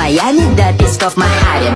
Майами до песков Мохаве